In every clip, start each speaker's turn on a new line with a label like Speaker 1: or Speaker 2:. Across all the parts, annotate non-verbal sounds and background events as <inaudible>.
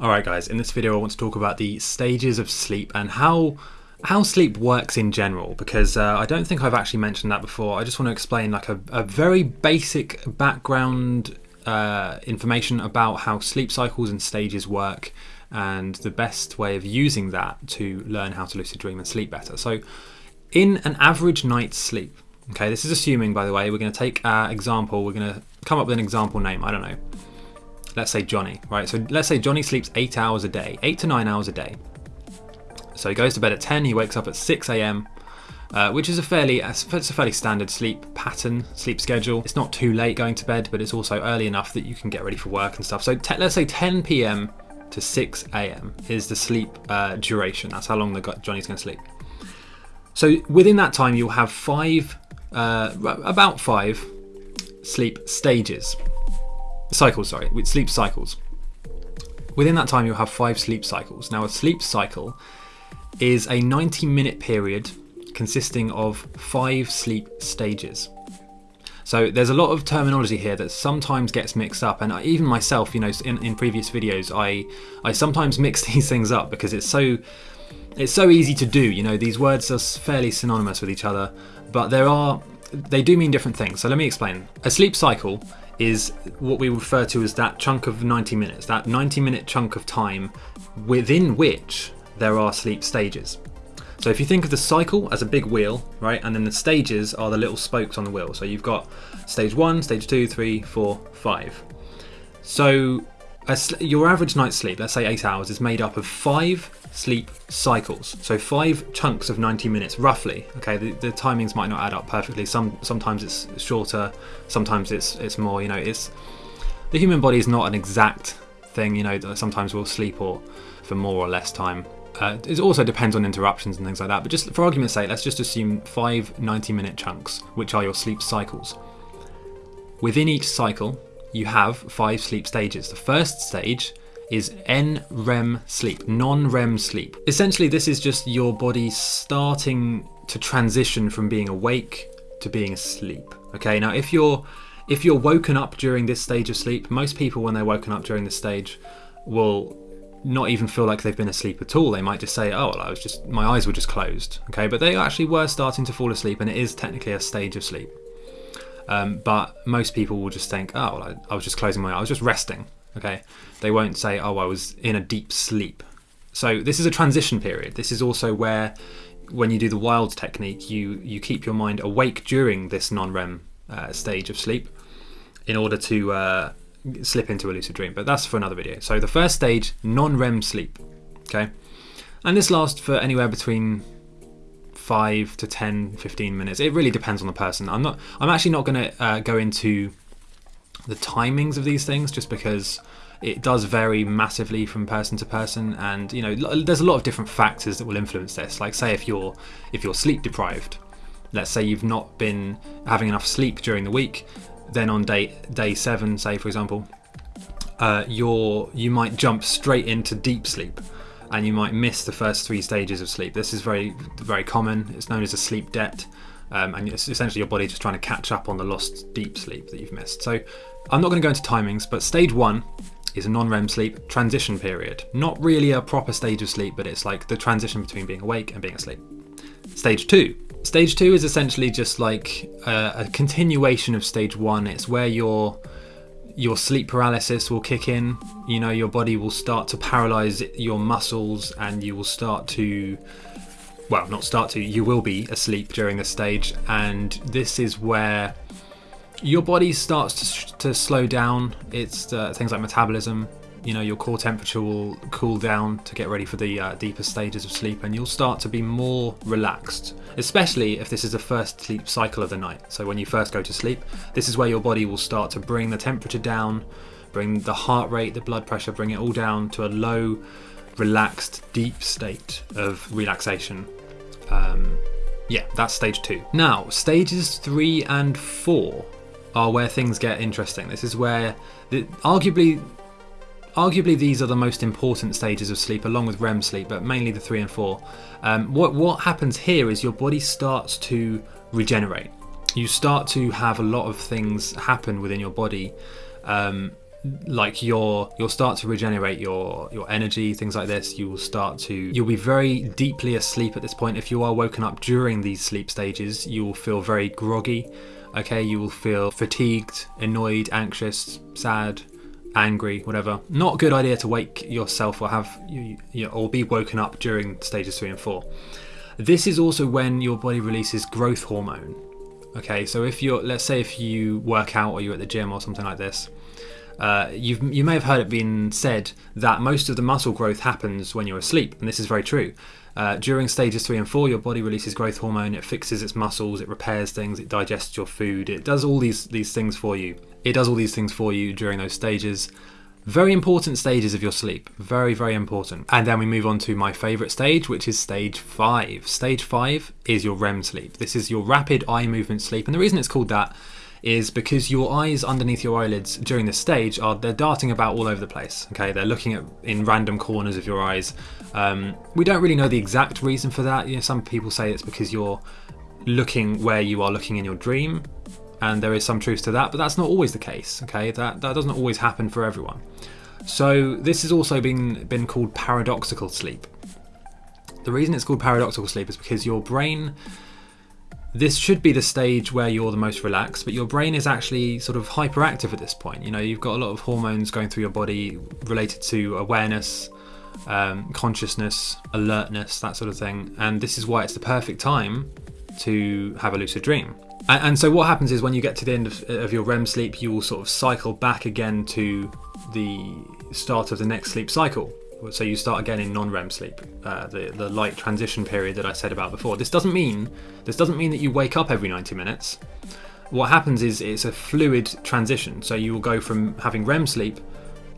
Speaker 1: Alright guys, in this video I want to talk about the stages of sleep and how how sleep works in general because uh, I don't think I've actually mentioned that before. I just want to explain like a, a very basic background uh, information about how sleep cycles and stages work and the best way of using that to learn how to lucid dream and sleep better. So in an average night's sleep, okay, this is assuming by the way, we're going to take our example, we're going to come up with an example name, I don't know let's say Johnny, right? So let's say Johnny sleeps eight hours a day, eight to nine hours a day. So he goes to bed at 10, he wakes up at 6 a.m., uh, which is a fairly it's a fairly standard sleep pattern, sleep schedule. It's not too late going to bed, but it's also early enough that you can get ready for work and stuff. So let's say 10 p.m. to 6 a.m. is the sleep uh, duration. That's how long the Johnny's going to sleep. So within that time, you'll have five, uh, about five sleep stages cycles, sorry, with sleep cycles. Within that time, you'll have five sleep cycles. Now, a sleep cycle is a 90 minute period consisting of five sleep stages. So there's a lot of terminology here that sometimes gets mixed up, and I, even myself, you know, in, in previous videos, I I sometimes <laughs> mix these things up because it's so it's so easy to do. You know, these words are fairly synonymous with each other, but there are they do mean different things. So let me explain. A sleep cycle is what we refer to as that chunk of 90 minutes, that 90 minute chunk of time within which there are sleep stages. So if you think of the cycle as a big wheel, right, and then the stages are the little spokes on the wheel. So you've got stage one, stage two, three, four, five. So your average night's sleep, let's say eight hours, is made up of five sleep cycles. So five chunks of 90 minutes, roughly. Okay, the, the timings might not add up perfectly. Some sometimes it's shorter, sometimes it's it's more. You know, it's the human body is not an exact thing. You know, sometimes we'll sleep or for more or less time. Uh, it also depends on interruptions and things like that. But just for argument's sake, let's just assume five 90 minute chunks, which are your sleep cycles. Within each cycle, you have five sleep stages. The first stage is NREM sleep, non-REM sleep. Essentially, this is just your body starting to transition from being awake to being asleep. Okay, now if you're if you're woken up during this stage of sleep, most people when they're woken up during this stage will not even feel like they've been asleep at all. They might just say, "Oh, well, I was just my eyes were just closed." Okay, but they actually were starting to fall asleep, and it is technically a stage of sleep. Um, but most people will just think, oh, well, I, I was just closing my eyes, I was just resting. Okay, they won't say, oh, I was in a deep sleep. So this is a transition period. This is also where, when you do the WILD technique, you you keep your mind awake during this non-REM uh, stage of sleep, in order to uh, slip into a lucid dream. But that's for another video. So the first stage, non-REM sleep. Okay, and this lasts for anywhere between 5 to 10 15 minutes. It really depends on the person. I'm not i'm actually not going to uh, go into the timings of these things just because it does vary massively from person to person. And you know there's a lot of different factors that will influence this. Like say if you're if you're sleep deprived let's say you've not been having enough sleep during the week then on day day 7 say for example uh, you're you might jump straight into deep sleep and you might miss the first three stages of sleep. This is very, very common. It's known as a sleep debt, um, and it's essentially your body just trying to catch up on the lost deep sleep that you've missed. So, I'm not going to go into timings, but stage one is a non-REM sleep transition period. Not really a proper stage of sleep, but it's like the transition between being awake and being asleep. Stage two. Stage two is essentially just like a, a continuation of stage one. It's where you're your sleep paralysis will kick in. You know, your body will start to paralyze your muscles and you will start to, well, not start to, you will be asleep during this stage. And this is where your body starts to, to slow down. It's uh, things like metabolism. You know, your core temperature will cool down to get ready for the uh, deeper stages of sleep, and you'll start to be more relaxed especially if this is the first sleep cycle of the night. So when you first go to sleep, this is where your body will start to bring the temperature down, bring the heart rate, the blood pressure, bring it all down to a low, relaxed, deep state of relaxation. Um, yeah, that's stage two. Now, stages three and four are where things get interesting. This is where, the, arguably, Arguably, these are the most important stages of sleep, along with REM sleep, but mainly the three and four. Um, what what happens here is your body starts to regenerate. You start to have a lot of things happen within your body. Um, like your you'll start to regenerate your your energy things like this you will start to you'll be very deeply asleep at this point if you are woken up during these sleep stages you will feel very groggy okay you will feel fatigued annoyed anxious sad angry whatever. Not a good idea to wake yourself or have you, you know, or be woken up during stages 3 and 4 this is also when your body releases growth hormone. Okay so if you're let's say if you work out or you're at the gym or something like this uh, you've, you may have heard it being said that most of the muscle growth happens when you're asleep, and this is very true. Uh, during stages three and four, your body releases growth hormone. It fixes its muscles. It repairs things. It digests your food. It does all these these things for you. It does all these things for you during those stages. Very important stages of your sleep. Very, very important. And then we move on to my favorite stage, which is stage five. Stage five is your REM sleep. This is your rapid eye movement sleep. And the reason it's called that is because your eyes underneath your eyelids during this stage are they're darting about all over the place. Okay, they're looking at in random corners of your eyes. Um, we don't really know the exact reason for that. You know, some people say it's because you're looking where you are looking in your dream, and there is some truth to that, but that's not always the case. Okay, that that doesn't always happen for everyone. So this has also been been called paradoxical sleep. The reason it's called paradoxical sleep is because your brain this should be the stage where you're the most relaxed, but your brain is actually sort of hyperactive at this point. You know, you've got a lot of hormones going through your body related to awareness, um, consciousness, alertness, that sort of thing. And this is why it's the perfect time to have a lucid dream. And, and so, what happens is when you get to the end of, of your REM sleep, you will sort of cycle back again to the start of the next sleep cycle. So you start again in non-REM sleep, uh, the the light transition period that I said about before. This doesn't mean this doesn't mean that you wake up every 90 minutes. What happens is it's a fluid transition. So you will go from having REM sleep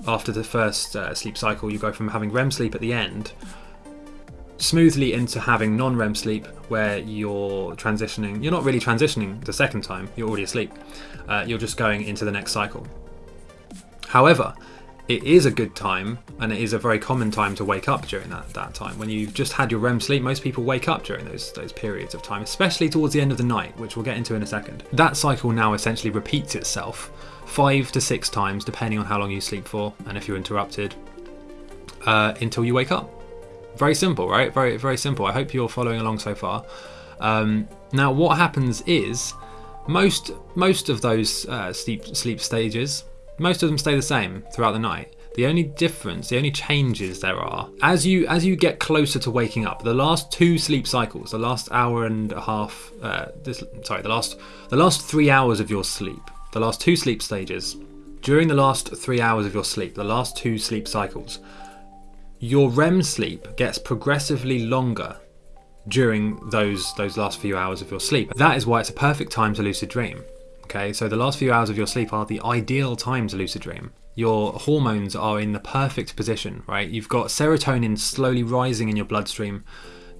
Speaker 1: after the first uh, sleep cycle. You go from having REM sleep at the end smoothly into having non-REM sleep, where you're transitioning. You're not really transitioning the second time. You're already asleep. Uh, you're just going into the next cycle. However, it is a good time and it is a very common time to wake up during that, that time. When you've just had your REM sleep, most people wake up during those, those periods of time, especially towards the end of the night, which we'll get into in a second. That cycle now essentially repeats itself five to six times, depending on how long you sleep for and if you're interrupted, uh, until you wake up. Very simple, right? Very, very simple. I hope you're following along so far. Um, now, what happens is most most of those uh, sleep sleep stages most of them stay the same throughout the night. The only difference, the only changes there are, as you as you get closer to waking up, the last two sleep cycles, the last hour and a half, uh, this, sorry, the last the last three hours of your sleep, the last two sleep stages, during the last three hours of your sleep, the last two sleep cycles, your REM sleep gets progressively longer during those those last few hours of your sleep. That is why it's a perfect time to lucid dream. Okay, so the last few hours of your sleep are the ideal time to lucid dream. Your hormones are in the perfect position, right? You've got serotonin slowly rising in your bloodstream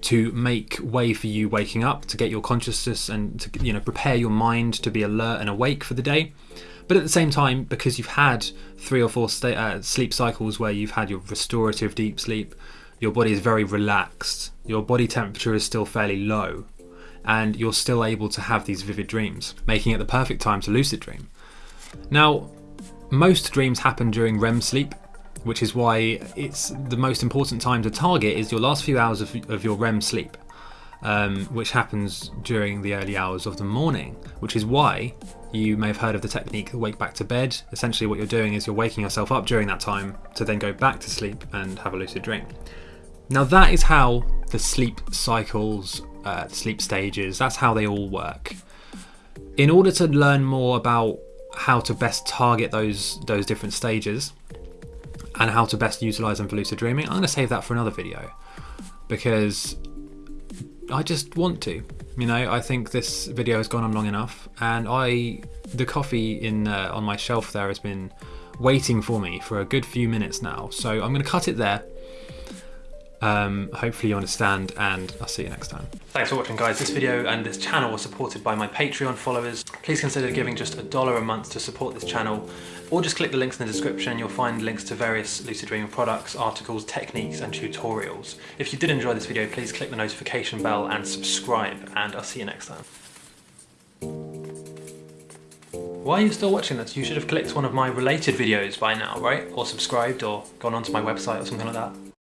Speaker 1: to make way for you waking up, to get your consciousness and to you know prepare your mind to be alert and awake for the day. But at the same time, because you've had three or four uh, sleep cycles where you've had your restorative deep sleep, your body is very relaxed. Your body temperature is still fairly low, and you're still able to have these vivid dreams, making it the perfect time to lucid dream. Now, most dreams happen during REM sleep, which is why it's the most important time to target is your last few hours of, of your REM sleep, um, which happens during the early hours of the morning, which is why you may have heard of the technique wake back to bed. Essentially, what you're doing is you're waking yourself up during that time to then go back to sleep and have a lucid dream. Now, that is how the sleep cycles uh, sleep stages. That's how they all work. In order to learn more about how to best target those those different stages and how to best utilize them for lucid dreaming, I'm going to save that for another video because I just want to. You know, I think this video has gone on long enough, and I the coffee in uh, on my shelf there has been waiting for me for a good few minutes now. So I'm going to cut it there um, hopefully you understand and I'll see you next time. Thanks for watching guys. This video and this channel was supported by my Patreon followers. Please consider giving just a dollar a month to support this channel or just click the links in the description. You'll find links to various Lucid Dreaming products, articles, techniques and tutorials. If you did enjoy this video, please click the notification bell and subscribe and I'll see you next time. Why are you still watching this? You should have clicked one of my related videos by now, right? Or subscribed or gone onto my website or something like that.